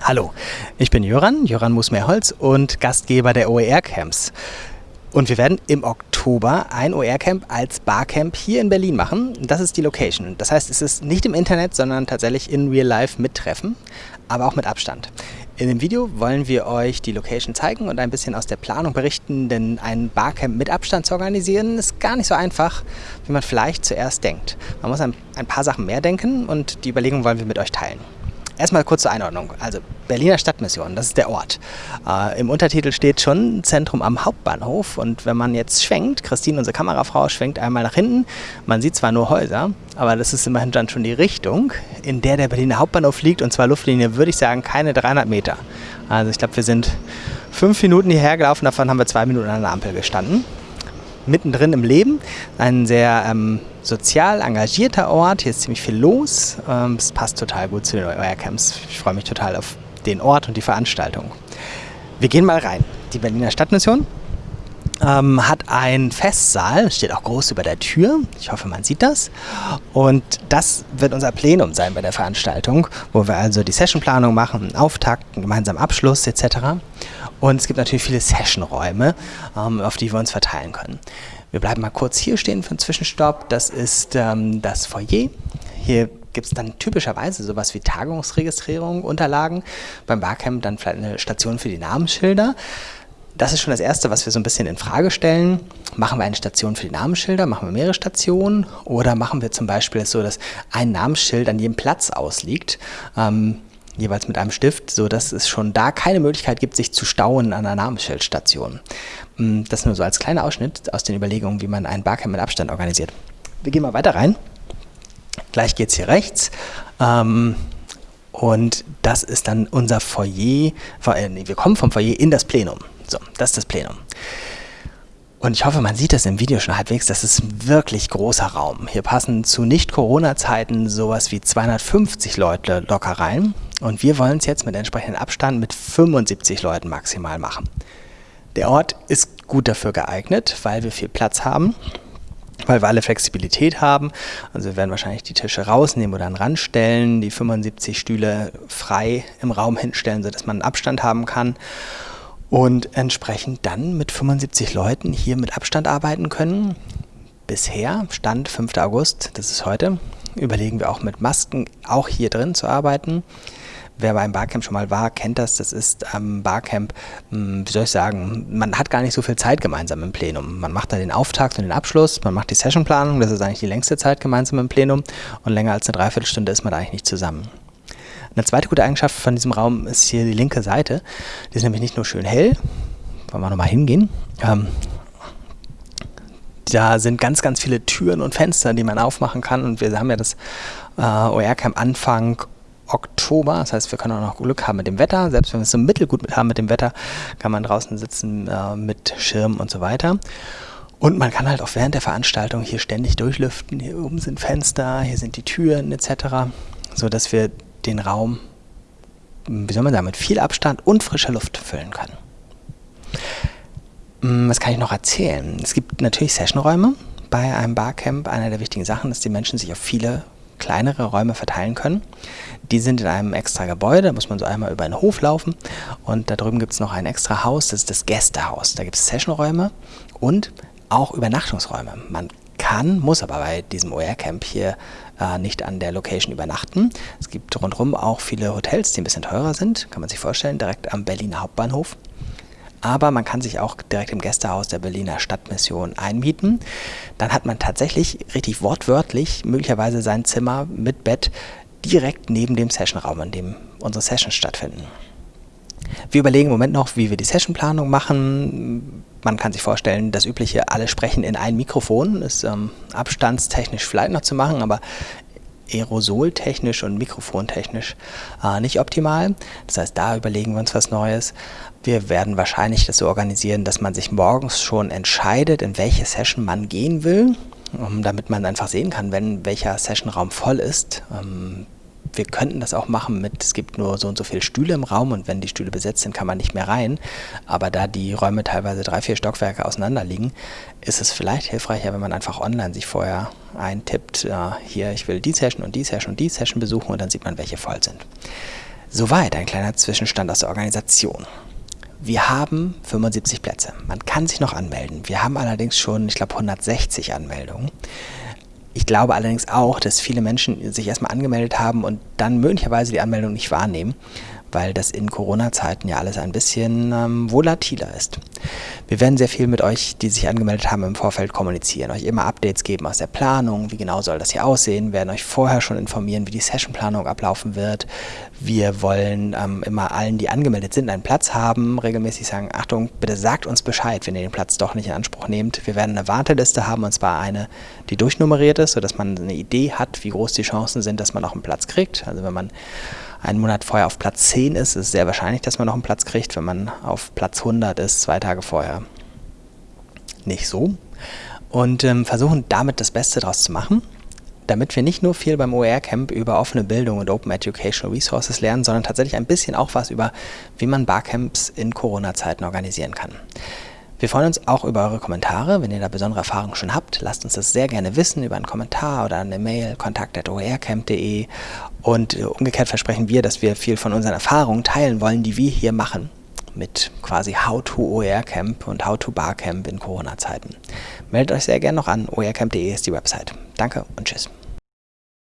Hallo, ich bin Jöran, Jöran Musmeerholz und Gastgeber der OER-Camps. Und wir werden im Oktober ein OER-Camp als Barcamp hier in Berlin machen. Das ist die Location. Das heißt, es ist nicht im Internet, sondern tatsächlich in Real Life mit Treffen, aber auch mit Abstand. In dem Video wollen wir euch die Location zeigen und ein bisschen aus der Planung berichten, denn ein Barcamp mit Abstand zu organisieren ist gar nicht so einfach, wie man vielleicht zuerst denkt. Man muss ein, ein paar Sachen mehr denken und die Überlegung wollen wir mit euch teilen. Erstmal kurz zur Einordnung. Also Berliner Stadtmission, das ist der Ort. Äh, Im Untertitel steht schon Zentrum am Hauptbahnhof und wenn man jetzt schwenkt, Christine, unsere Kamerafrau, schwenkt einmal nach hinten. Man sieht zwar nur Häuser, aber das ist immerhin dann schon die Richtung, in der der Berliner Hauptbahnhof liegt und zwar Luftlinie, würde ich sagen, keine 300 Meter. Also ich glaube, wir sind fünf Minuten hierher gelaufen, davon haben wir zwei Minuten an der Ampel gestanden mittendrin im Leben. Ein sehr ähm, sozial engagierter Ort. Hier ist ziemlich viel los. Ähm, es passt total gut zu den OER-Camps. Ich freue mich total auf den Ort und die Veranstaltung. Wir gehen mal rein. Die Berliner Stadtmission ähm, hat einen Festsaal, steht auch groß über der Tür. Ich hoffe, man sieht das. Und das wird unser Plenum sein bei der Veranstaltung, wo wir also die Sessionplanung machen, einen Auftakt, einen gemeinsamen Abschluss etc. Und es gibt natürlich viele Sessionräume, ähm, auf die wir uns verteilen können. Wir bleiben mal kurz hier stehen für einen Zwischenstopp. Das ist ähm, das Foyer. Hier gibt es dann typischerweise sowas wie Tagungsregistrierung, Unterlagen. Beim Barcamp dann vielleicht eine Station für die Namensschilder. Das ist schon das Erste, was wir so ein bisschen in Frage stellen. Machen wir eine Station für die Namensschilder, machen wir mehrere Stationen oder machen wir zum Beispiel so, dass ein Namensschild an jedem Platz ausliegt. Ähm, jeweils mit einem Stift, sodass es schon da keine Möglichkeit gibt, sich zu stauen an einer Namensschildstation. Mm, das nur so als kleiner Ausschnitt aus den Überlegungen, wie man ein Barcamp mit Abstand organisiert. Wir gehen mal weiter rein. Gleich geht es hier rechts. Ähm, und das ist dann unser Foyer. Äh, wir kommen vom Foyer in das Plenum. So, das ist das Plenum. Und ich hoffe, man sieht das im Video schon halbwegs. Das ist ein wirklich großer Raum. Hier passen zu Nicht-Corona-Zeiten sowas wie 250 Leute locker rein. Und wir wollen es jetzt mit entsprechendem Abstand mit 75 Leuten maximal machen. Der Ort ist gut dafür geeignet, weil wir viel Platz haben, weil wir alle Flexibilität haben. Also wir werden wahrscheinlich die Tische rausnehmen oder an stellen, die 75 Stühle frei im Raum hinstellen, sodass man einen Abstand haben kann und entsprechend dann mit 75 Leuten hier mit Abstand arbeiten können. Bisher, Stand 5. August, das ist heute, überlegen wir auch mit Masken auch hier drin zu arbeiten. Wer beim Barcamp schon mal war, kennt das. Das ist am Barcamp, hm, wie soll ich sagen, man hat gar nicht so viel Zeit gemeinsam im Plenum. Man macht da den Auftakt und den Abschluss, man macht die Sessionplanung, das ist eigentlich die längste Zeit gemeinsam im Plenum und länger als eine Dreiviertelstunde ist man da eigentlich nicht zusammen. Eine zweite gute Eigenschaft von diesem Raum ist hier die linke Seite. Die ist nämlich nicht nur schön hell, wollen wir nochmal hingehen. Ähm, da sind ganz, ganz viele Türen und Fenster, die man aufmachen kann. Und wir haben ja das äh, OR-Camp Anfang Oktober. Das heißt, wir können auch noch Glück haben mit dem Wetter. Selbst wenn wir es so mittelgut haben mit dem Wetter, kann man draußen sitzen äh, mit Schirm und so weiter. Und man kann halt auch während der Veranstaltung hier ständig durchlüften. Hier oben sind Fenster, hier sind die Türen etc., sodass wir den Raum, wie soll man sagen, mit viel Abstand und frischer Luft füllen können. Hm, was kann ich noch erzählen? Es gibt natürlich Sessionräume bei einem Barcamp. Eine der wichtigen Sachen ist, dass die Menschen sich auf viele kleinere Räume verteilen können. Die sind in einem extra Gebäude, da muss man so einmal über einen Hof laufen und da drüben gibt es noch ein extra Haus, das ist das Gästehaus. Da gibt es Sessionräume und auch Übernachtungsräume. Man kann, muss aber bei diesem OR-Camp hier äh, nicht an der Location übernachten. Es gibt rundherum auch viele Hotels, die ein bisschen teurer sind, kann man sich vorstellen, direkt am Berliner Hauptbahnhof. Aber man kann sich auch direkt im Gästehaus der Berliner Stadtmission einmieten. Dann hat man tatsächlich richtig wortwörtlich möglicherweise sein Zimmer mit Bett direkt neben dem Sessionraum, in dem unsere Sessions stattfinden. Wir überlegen im Moment noch, wie wir die Sessionplanung machen. Man kann sich vorstellen, das übliche, alle sprechen in ein Mikrofon, ist ähm, abstandstechnisch vielleicht noch zu machen, aber aerosoltechnisch und mikrofontechnisch äh, nicht optimal. Das heißt, da überlegen wir uns was Neues. Wir werden wahrscheinlich das so organisieren, dass man sich morgens schon entscheidet, in welche Session man gehen will, um, damit man einfach sehen kann, wenn welcher Sessionraum voll ist. Ähm, wir könnten das auch machen mit, es gibt nur so und so viele Stühle im Raum und wenn die Stühle besetzt sind, kann man nicht mehr rein. Aber da die Räume teilweise drei, vier Stockwerke auseinander liegen, ist es vielleicht hilfreicher, wenn man einfach online sich vorher eintippt, äh, hier, ich will die Session und die Session und die Session besuchen und dann sieht man, welche voll sind. Soweit ein kleiner Zwischenstand aus der Organisation. Wir haben 75 Plätze. Man kann sich noch anmelden. Wir haben allerdings schon, ich glaube, 160 Anmeldungen. Ich glaube allerdings auch, dass viele Menschen sich erstmal angemeldet haben und dann möglicherweise die Anmeldung nicht wahrnehmen, weil das in Corona-Zeiten ja alles ein bisschen ähm, volatiler ist. Wir werden sehr viel mit euch, die sich angemeldet haben, im Vorfeld kommunizieren, euch immer Updates geben aus der Planung, wie genau soll das hier aussehen, werden euch vorher schon informieren, wie die Sessionplanung ablaufen wird. Wir wollen ähm, immer allen, die angemeldet sind, einen Platz haben, regelmäßig sagen, Achtung, bitte sagt uns Bescheid, wenn ihr den Platz doch nicht in Anspruch nehmt. Wir werden eine Warteliste haben, und zwar eine, die durchnummeriert ist, sodass man eine Idee hat, wie groß die Chancen sind, dass man auch einen Platz kriegt. Also wenn man einen Monat vorher auf Platz 10 ist, ist es sehr wahrscheinlich, dass man noch einen Platz kriegt. Wenn man auf Platz 100 ist, zwei Tage vorher, nicht so. Und ähm, versuchen damit das Beste daraus zu machen, damit wir nicht nur viel beim OER-Camp über offene Bildung und Open Educational Resources lernen, sondern tatsächlich ein bisschen auch was über, wie man Barcamps in Corona-Zeiten organisieren kann. Wir freuen uns auch über eure Kommentare. Wenn ihr da besondere Erfahrungen schon habt, lasst uns das sehr gerne wissen über einen Kommentar oder eine Mail kontakt.oercamp.de und äh, umgekehrt versprechen wir, dass wir viel von unseren Erfahrungen teilen wollen, die wir hier machen mit quasi How to OER Camp und How to Barcamp in Corona-Zeiten. Meldet euch sehr gerne noch an, oercamp.de ist die Website. Danke und tschüss.